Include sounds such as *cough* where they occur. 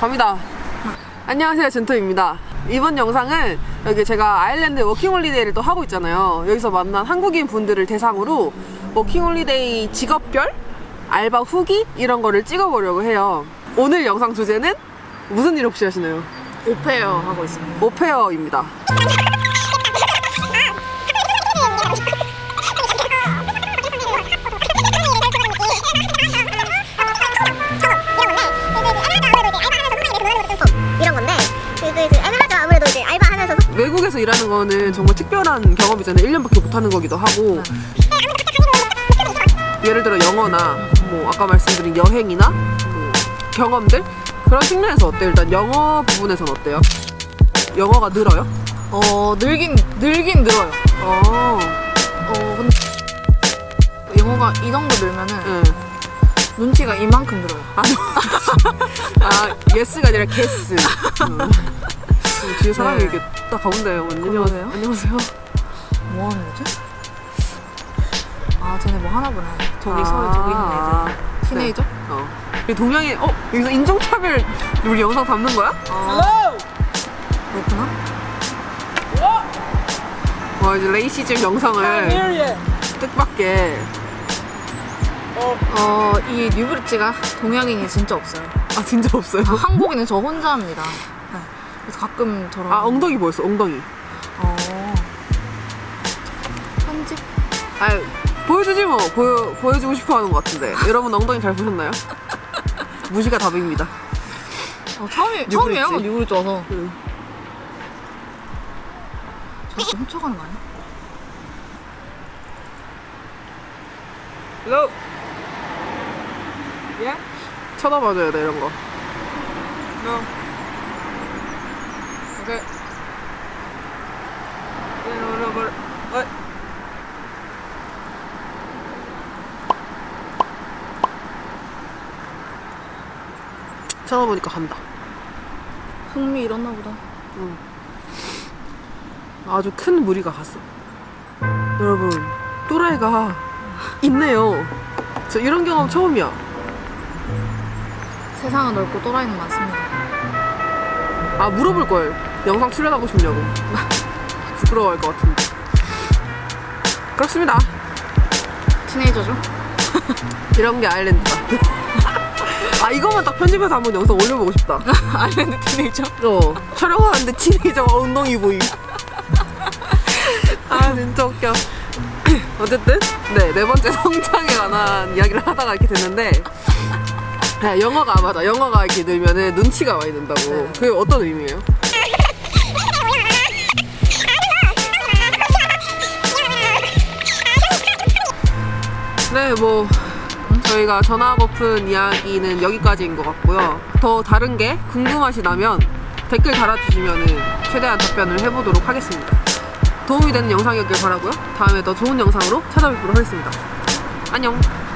갑니다. 안녕하세요 젠토입니다. 이번 영상은 여기 제가 아일랜드 워킹홀리데이를 또 하고 있잖아요. 여기서 만난 한국인 분들을 대상으로 워킹홀리데이 직업별 알바 후기 이런 거를 찍어보려고 해요 오늘 영상 주제는 무슨 일 혹시 하시나요? au pair 하고 있습니다. au pair입니다 이런 건데 애매하죠 아무래도 이제 알바하면서 외국에서 일하는 거는 정말 특별한 경험이잖아요 1년밖에 못하는 거기도 하고 예를 들어 영어나 뭐 아까 말씀드린 여행이나 뭐 경험들 그런 측면에서 어때요? 일단 영어 부분에서는 어때요? 영어가 늘어요? 어 늘긴 늘긴 늘어요. 어, 어 근데 영어가 이 정도 늘면은 응. 눈치가 이만큼 늘어요. 아, *laughs* 아 yes가 아니라 guess. 음. 음, 뒤에 사람이 네. 이렇게 딱 가운데. 그러세요? 안녕하세요. 뭐 하는 거지? 아 쟤네 뭐 하나 보네. 저기 아, 서울 저기 있는 아, 애들. teenager? 어. 이 동양인, 어 여기서 인종차별 우리 영상 담는 거야? 아 그렇구나. 와 이제 racism 영상을 뜻밖의 어이 뉴브리지가 동양인이 진짜 없어요. 아 진짜 없어요. 아, 한국인은 저 혼자 합니다. 네. 그래서 가끔 저런 아 엉덩이 보였어 엉덩이. 어 편집 아 보여주지 뭐 보여 보여주고 싶어하는 것 같은데 여러분 엉덩이 잘 보셨나요? *laughs* 무시가 답입니다. 어, 처음이. 처음이에요 뉴브리지 와서 응. 자꾸 훔쳐가는 거 아니야? Hello. 예? 쳐다봐줘야 돼 이런 거. No. Okay. No, 쳐다보니까 간다. 흥미 잃었나 보다. 아주 큰 무리가 갔어. 여러분, 또라이가 있네요. 저 이런 경험 처음이야. 세상은 넓고 또라이는 많습니다. 아 물어볼 걸 영상 출연하고 싶냐고 *laughs* 부끄러워할 것 같은데 그렇습니다 티네이저죠? 이런 게 아일랜드다 *laughs* 아 이거만 딱 편집해서 한번 영상 올려보고 싶다 *laughs* 아일랜드 티네이저? 어 촬영하는데 티네이저가 엉덩이 보임 *laughs* 아 진짜 웃겨 *clears throat* 어쨌든 네 네 번째 *laughs* 성장에 관한 이야기를 하다가 이렇게 됐는데 아, 영어가 아, 맞아 영어가 이렇게 늘면은 눈치가 많이 든다고 네. 그게 어떤 의미예요? 네, 뭐 저희가 전화고픈 이야기는 여기까지인 것 같고요. 더 다른 게 궁금하시다면 댓글 달아주시면 최대한 답변을 해보도록 하겠습니다. 도움이 되는 영상이었길 바라고요. 다음에 더 좋은 영상으로 찾아뵙도록 하겠습니다. 안녕.